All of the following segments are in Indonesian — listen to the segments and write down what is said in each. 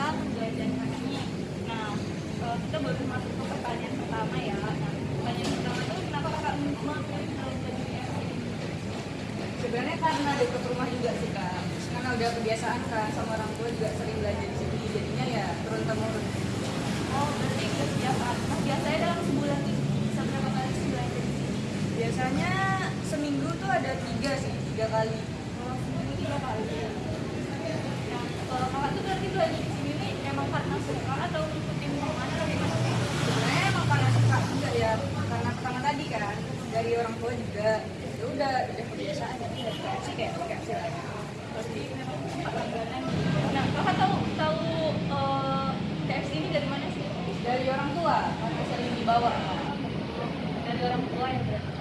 kita pembelajaran kami nah eh, kita baru masuk ke pertanyaan pertama ya. Nah, pertanyaan pertama itu kenapa kakak memilih sebenarnya karena dekat rumah juga sih kak. Karena udah kebiasaan kan sama orang tua juga sering belajar di sini. Jadinya ya turun temurun oh berarti kebiasaan mas biasanya dalam sebulan itu bisa berapa kali sih belajar biasanya seminggu tuh ada tiga sih tiga kali. Oh, suka atau mana atau gimana sih? sebenarnya emang karena suka juga ya karena pertama tadi kan dari orang tua juga ya udah udah kebiasaan jadi sih kayak sih lagi Berarti memang tempat langganan. Nah, kakak tahu tahu eh, KFC ini dari mana sih? dari orang tua karena sering dibawa dari orang tua ya berarti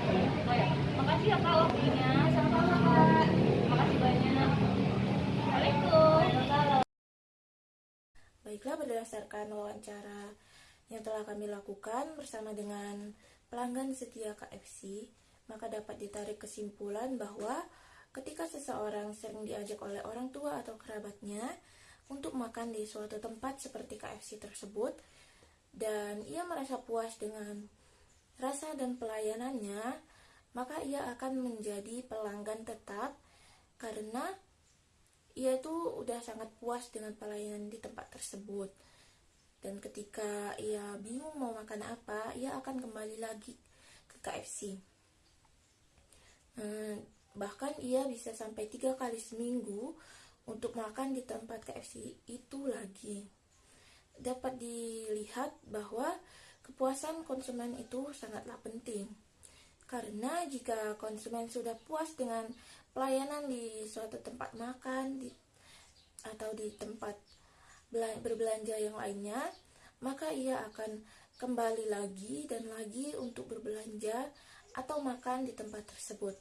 oh ya makasih ya kak waktunya Baiklah, berdasarkan wawancara yang telah kami lakukan bersama dengan pelanggan setia KFC, maka dapat ditarik kesimpulan bahwa ketika seseorang sering diajak oleh orang tua atau kerabatnya untuk makan di suatu tempat seperti KFC tersebut, dan ia merasa puas dengan rasa dan pelayanannya, maka ia akan menjadi pelanggan tetap karena ia tuh udah sangat puas dengan pelayanan di tempat tersebut. Dan ketika ia bingung mau makan apa ia akan kembali lagi ke KFC Hmm, bahkan ia bisa sampai tiga kali seminggu untuk makan di tempat KFC itu lagi. Dapat dilihat bahwa kepuasan konsumen itu sangatlah penting. Karena jika konsumen sudah puas dengan pelayanan di suatu tempat makan di, atau di tempat bela- berbelanja yang lainnya, maka ia akan kembali lagi dan lagi untuk berbelanja atau makan di tempat tersebut.